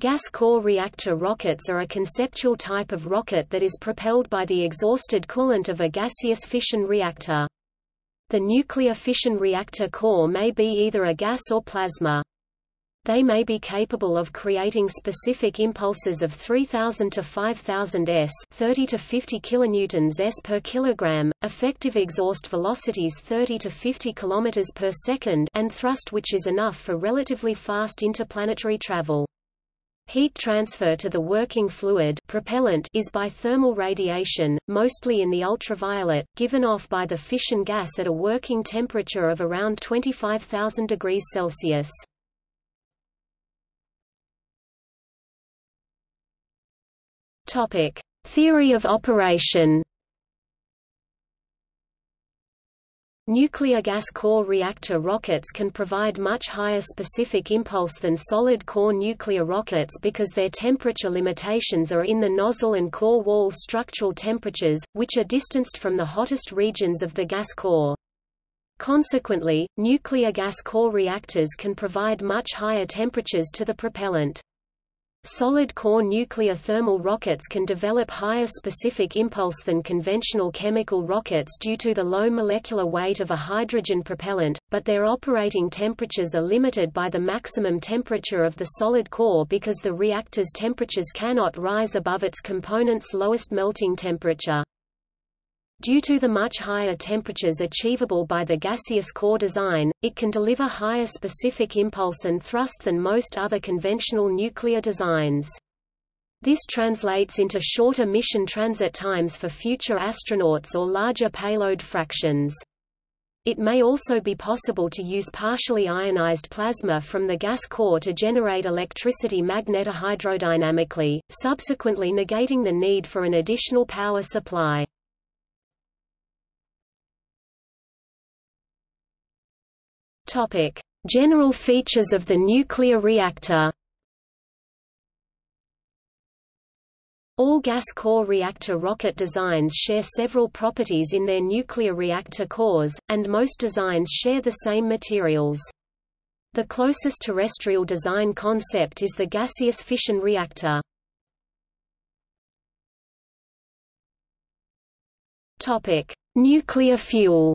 Gas core reactor rockets are a conceptual type of rocket that is propelled by the exhausted coolant of a gaseous fission reactor. The nuclear fission reactor core may be either a gas or plasma. They may be capable of creating specific impulses of 3000 to 5000 s, 30 to 50 kilonewtons s per kilogram, effective exhaust velocities 30 to 50 kilometers per second, and thrust which is enough for relatively fast interplanetary travel. Heat transfer to the working fluid propellant is by thermal radiation, mostly in the ultraviolet, given off by the fission gas at a working temperature of around 25,000 degrees Celsius. Topic: Theory of operation. Nuclear gas core reactor rockets can provide much higher specific impulse than solid core nuclear rockets because their temperature limitations are in the nozzle and core wall structural temperatures, which are distanced from the hottest regions of the gas core. Consequently, nuclear gas core reactors can provide much higher temperatures to the propellant. Solid core nuclear thermal rockets can develop higher specific impulse than conventional chemical rockets due to the low molecular weight of a hydrogen propellant, but their operating temperatures are limited by the maximum temperature of the solid core because the reactor's temperatures cannot rise above its component's lowest melting temperature. Due to the much higher temperatures achievable by the gaseous core design, it can deliver higher specific impulse and thrust than most other conventional nuclear designs. This translates into shorter mission transit times for future astronauts or larger payload fractions. It may also be possible to use partially ionized plasma from the gas core to generate electricity magnetohydrodynamically, subsequently negating the need for an additional power supply. Topic: General features of the nuclear reactor. All gas core reactor rocket designs share several properties in their nuclear reactor cores, and most designs share the same materials. The closest terrestrial design concept is the gaseous fission reactor. Topic: Nuclear fuel.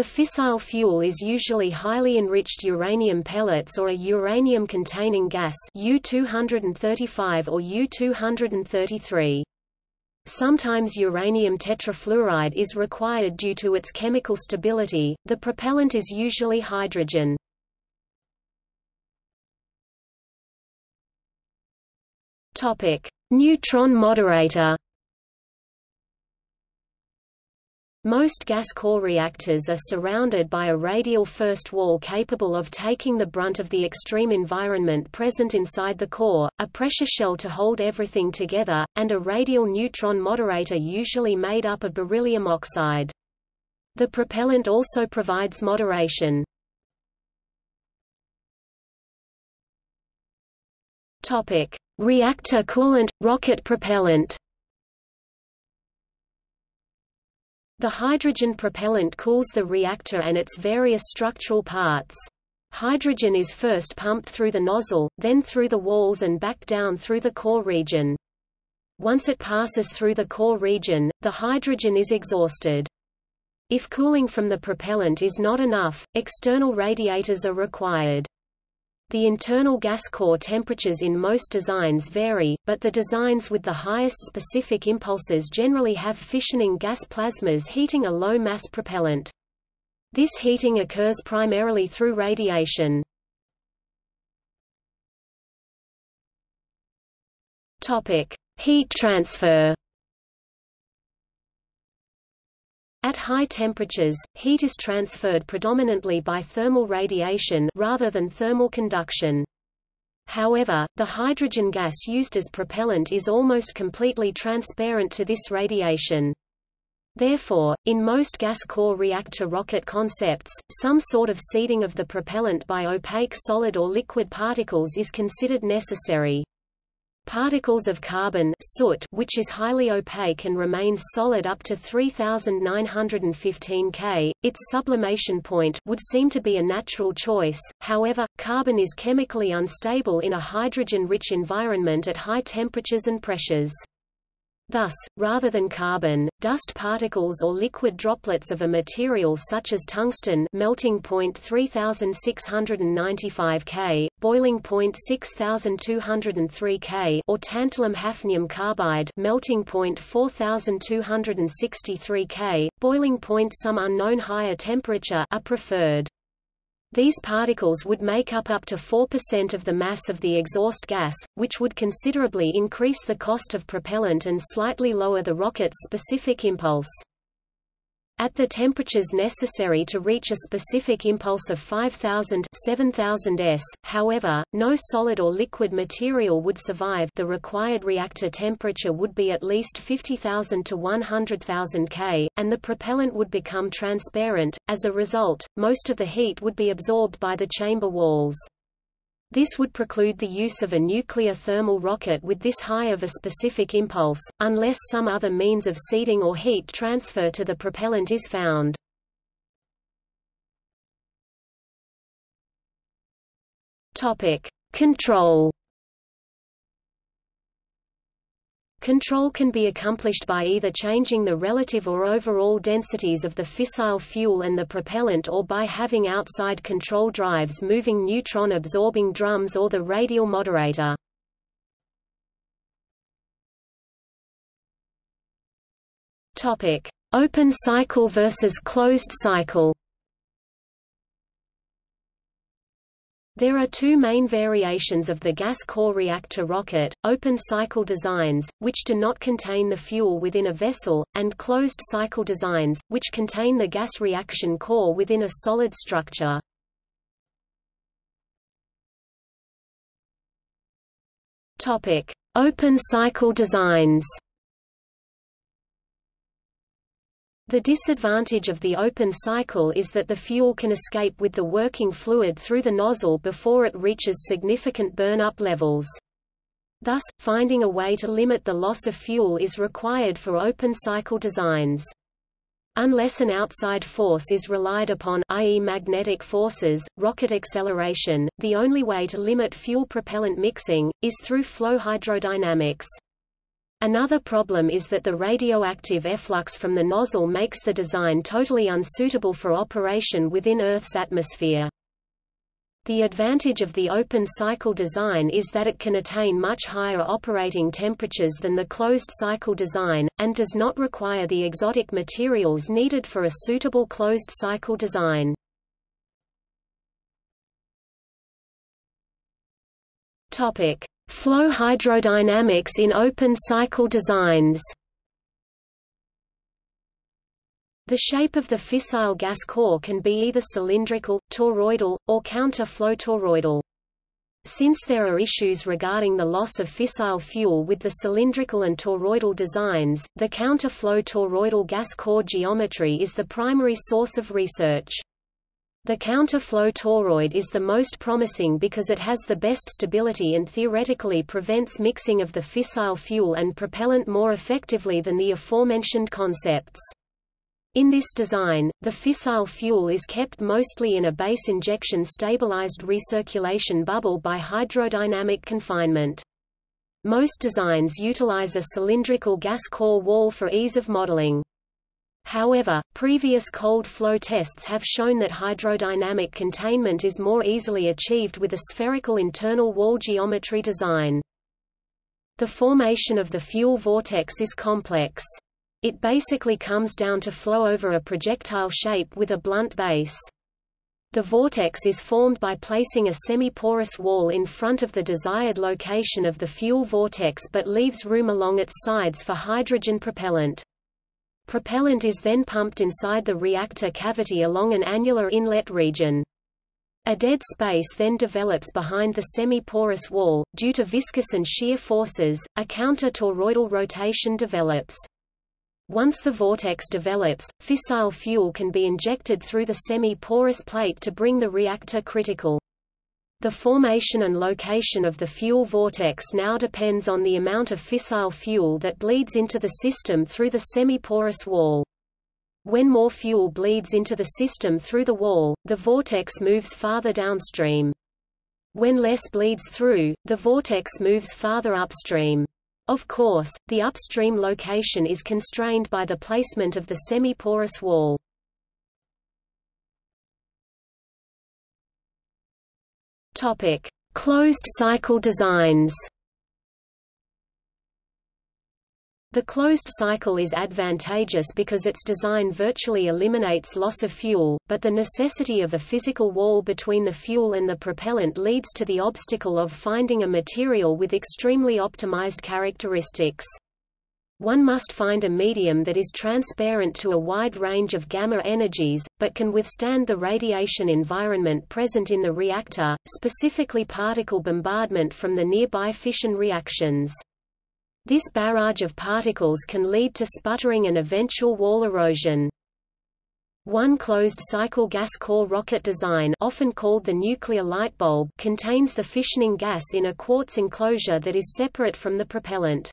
The fissile fuel is usually highly enriched uranium pellets or a uranium-containing gas U-235 or U-233. Sometimes uranium tetrafluoride is required due to its chemical stability. The propellant is usually hydrogen. Topic: Neutron moderator. Most gas core reactors are surrounded by a radial first wall capable of taking the brunt of the extreme environment present inside the core, a pressure shell to hold everything together, and a radial neutron moderator usually made up of beryllium oxide. The propellant also provides moderation. Reactor coolant – rocket propellant The hydrogen propellant cools the reactor and its various structural parts. Hydrogen is first pumped through the nozzle, then through the walls and back down through the core region. Once it passes through the core region, the hydrogen is exhausted. If cooling from the propellant is not enough, external radiators are required. The internal gas core temperatures in most designs vary, but the designs with the highest specific impulses generally have fissioning gas plasmas heating a low-mass propellant. This heating occurs primarily through radiation. Heat transfer. At high temperatures, heat is transferred predominantly by thermal radiation rather than thermal conduction. However, the hydrogen gas used as propellant is almost completely transparent to this radiation. Therefore, in most gas core reactor rocket concepts, some sort of seeding of the propellant by opaque solid or liquid particles is considered necessary. Particles of carbon soot which is highly opaque and remains solid up to 3915 K, its sublimation point would seem to be a natural choice, however, carbon is chemically unstable in a hydrogen-rich environment at high temperatures and pressures. Thus, rather than carbon, dust particles or liquid droplets of a material such as tungsten melting point 3695 K, boiling point 6203 K or tantalum hafnium carbide melting point 4263 K, boiling point some unknown higher temperature are preferred. These particles would make up up to 4% of the mass of the exhaust gas, which would considerably increase the cost of propellant and slightly lower the rocket's specific impulse. At the temperatures necessary to reach a specific impulse of 5000 7000 s, however, no solid or liquid material would survive the required reactor temperature would be at least 50,000 to 100,000 K, and the propellant would become transparent. As a result, most of the heat would be absorbed by the chamber walls. This would preclude the use of a nuclear thermal rocket with this high of a specific impulse, unless some other means of seeding or heat transfer to the propellant is found. Control Control can be accomplished by either changing the relative or overall densities of the fissile fuel and the propellant or by having outside control drives moving neutron-absorbing drums or the radial moderator. Open cycle versus closed cycle There are two main variations of the gas core reactor rocket, open-cycle designs, which do not contain the fuel within a vessel, and closed-cycle designs, which contain the gas reaction core within a solid structure. Open-cycle designs The disadvantage of the open cycle is that the fuel can escape with the working fluid through the nozzle before it reaches significant burn-up levels. Thus, finding a way to limit the loss of fuel is required for open cycle designs. Unless an outside force is relied upon i.e. magnetic forces, rocket acceleration, the only way to limit fuel-propellant mixing, is through flow hydrodynamics. Another problem is that the radioactive efflux from the nozzle makes the design totally unsuitable for operation within Earth's atmosphere. The advantage of the open-cycle design is that it can attain much higher operating temperatures than the closed-cycle design, and does not require the exotic materials needed for a suitable closed-cycle design. Topic: Flow hydrodynamics in open cycle designs The shape of the fissile gas core can be either cylindrical, toroidal, or counter-flow toroidal. Since there are issues regarding the loss of fissile fuel with the cylindrical and toroidal designs, the counter-flow toroidal gas core geometry is the primary source of research. The counterflow toroid is the most promising because it has the best stability and theoretically prevents mixing of the fissile fuel and propellant more effectively than the aforementioned concepts. In this design, the fissile fuel is kept mostly in a base injection stabilized recirculation bubble by hydrodynamic confinement. Most designs utilize a cylindrical gas core wall for ease of modeling. However, previous cold flow tests have shown that hydrodynamic containment is more easily achieved with a spherical internal wall geometry design. The formation of the fuel vortex is complex. It basically comes down to flow over a projectile shape with a blunt base. The vortex is formed by placing a semi-porous wall in front of the desired location of the fuel vortex but leaves room along its sides for hydrogen propellant. Propellant is then pumped inside the reactor cavity along an annular inlet region. A dead space then develops behind the semi-porous wall. Due to viscous and shear forces, a counter-toroidal rotation develops. Once the vortex develops, fissile fuel can be injected through the semi-porous plate to bring the reactor critical. The formation and location of the fuel vortex now depends on the amount of fissile fuel that bleeds into the system through the semi-porous wall. When more fuel bleeds into the system through the wall, the vortex moves farther downstream. When less bleeds through, the vortex moves farther upstream. Of course, the upstream location is constrained by the placement of the semi-porous wall. Topic: Closed cycle designs. The closed cycle is advantageous because its design virtually eliminates loss of fuel, but the necessity of a physical wall between the fuel and the propellant leads to the obstacle of finding a material with extremely optimized characteristics. One must find a medium that is transparent to a wide range of gamma energies, but can withstand the radiation environment present in the reactor, specifically particle bombardment from the nearby fission reactions. This barrage of particles can lead to sputtering and eventual wall erosion. One closed-cycle gas core rocket design often called the nuclear light bulb contains the fissioning gas in a quartz enclosure that is separate from the propellant.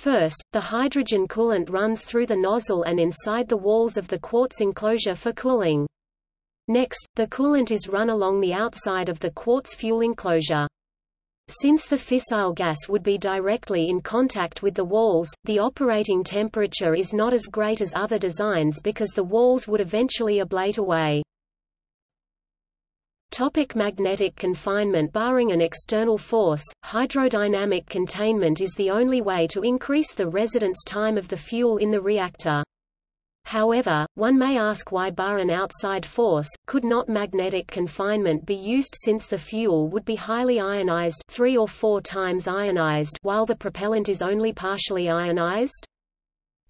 First, the hydrogen coolant runs through the nozzle and inside the walls of the quartz enclosure for cooling. Next, the coolant is run along the outside of the quartz fuel enclosure. Since the fissile gas would be directly in contact with the walls, the operating temperature is not as great as other designs because the walls would eventually ablate away. Topic magnetic confinement Barring an external force, hydrodynamic containment is the only way to increase the residence time of the fuel in the reactor. However, one may ask why bar an outside force, could not magnetic confinement be used since the fuel would be highly ionized three or four times ionized while the propellant is only partially ionized?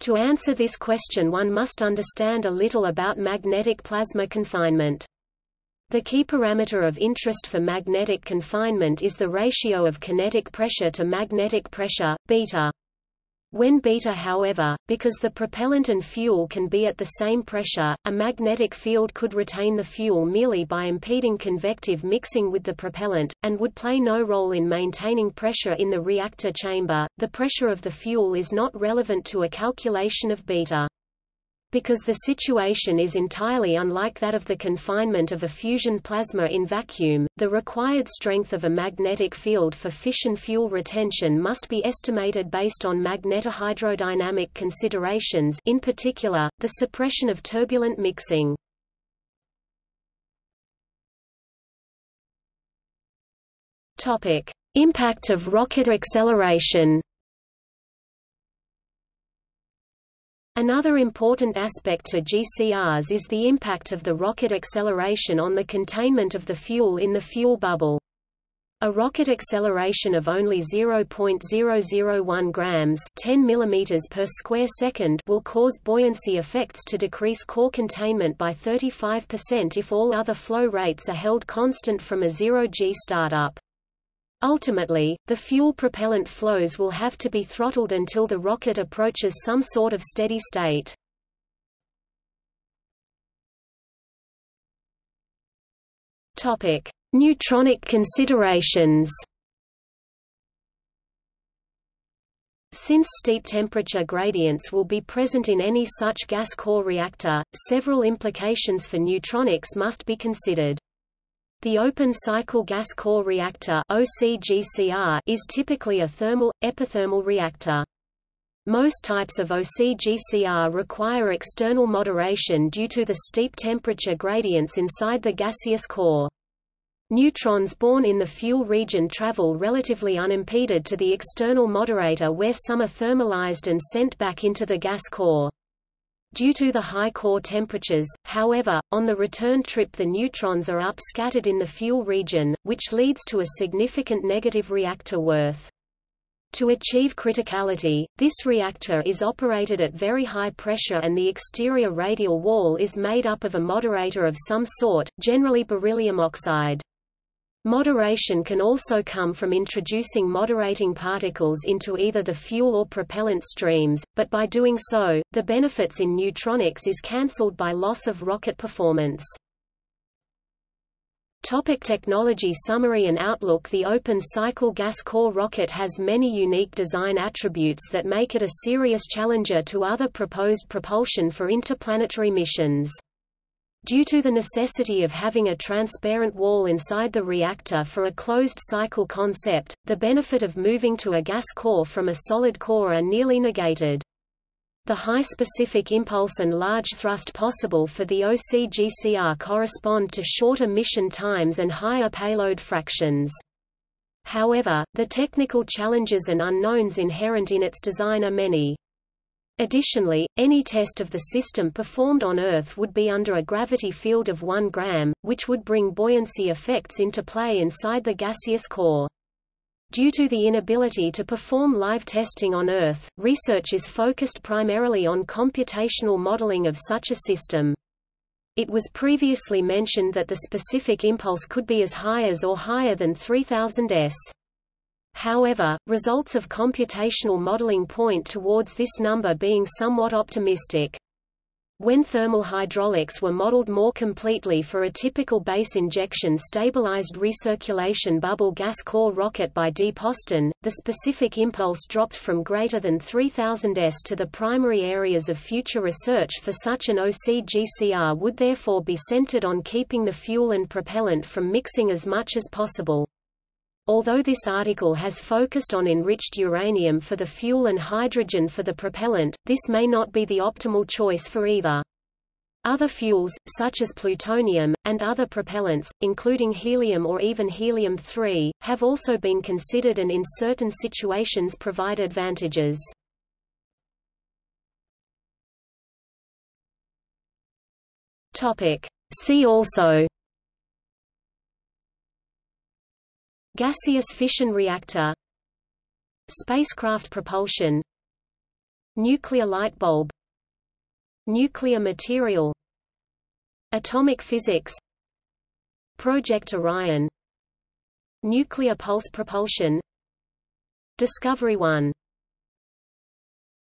To answer this question one must understand a little about magnetic plasma confinement. The key parameter of interest for magnetic confinement is the ratio of kinetic pressure to magnetic pressure, beta. When beta however, because the propellant and fuel can be at the same pressure, a magnetic field could retain the fuel merely by impeding convective mixing with the propellant, and would play no role in maintaining pressure in the reactor chamber. The pressure of the fuel is not relevant to a calculation of beta. Because the situation is entirely unlike that of the confinement of a fusion plasma in vacuum, the required strength of a magnetic field for fission fuel retention must be estimated based on magnetohydrodynamic considerations in particular, the suppression of turbulent mixing. Impact of rocket acceleration Another important aspect to GCRs is the impact of the rocket acceleration on the containment of the fuel in the fuel bubble. A rocket acceleration of only 0.001 grams 10 mm per square second will cause buoyancy effects to decrease core containment by 35% if all other flow rates are held constant from a zero-g startup. Ultimately, the fuel-propellant flows will have to be throttled until the rocket approaches some sort of steady state. Topic: Neutronic considerations. Since steep temperature gradients will be present in any such gas core reactor, several implications for neutronics must be considered. The open-cycle gas core reactor OCGCR is typically a thermal, epithermal reactor. Most types of OCGCR require external moderation due to the steep temperature gradients inside the gaseous core. Neutrons born in the fuel region travel relatively unimpeded to the external moderator where some are thermalized and sent back into the gas core. Due to the high core temperatures, however, on the return trip the neutrons are upscattered in the fuel region, which leads to a significant negative reactor worth. To achieve criticality, this reactor is operated at very high pressure and the exterior radial wall is made up of a moderator of some sort, generally beryllium oxide. Moderation can also come from introducing moderating particles into either the fuel or propellant streams, but by doing so, the benefits in neutronics is cancelled by loss of rocket performance. Topic technology Summary and outlook The open-cycle gas core rocket has many unique design attributes that make it a serious challenger to other proposed propulsion for interplanetary missions. Due to the necessity of having a transparent wall inside the reactor for a closed-cycle concept, the benefit of moving to a gas core from a solid core are nearly negated. The high specific impulse and large thrust possible for the OCGCR correspond to shorter mission times and higher payload fractions. However, the technical challenges and unknowns inherent in its design are many. Additionally, any test of the system performed on Earth would be under a gravity field of 1 gram, which would bring buoyancy effects into play inside the gaseous core. Due to the inability to perform live testing on Earth, research is focused primarily on computational modeling of such a system. It was previously mentioned that the specific impulse could be as high as or higher than 3000 s. However, results of computational modeling point towards this number being somewhat optimistic. When thermal hydraulics were modeled more completely for a typical base injection stabilized recirculation bubble gas core rocket by D. Poston, the specific impulse dropped from greater than 3000 s to the primary areas of future research for such an OCGCR would therefore be centered on keeping the fuel and propellant from mixing as much as possible. Although this article has focused on enriched uranium for the fuel and hydrogen for the propellant, this may not be the optimal choice for either. Other fuels, such as plutonium, and other propellants, including helium or even helium-3, have also been considered and in certain situations provide advantages. See also Gaseous fission reactor Spacecraft propulsion Nuclear light bulb Nuclear material Atomic physics Project Orion Nuclear pulse propulsion Discovery 1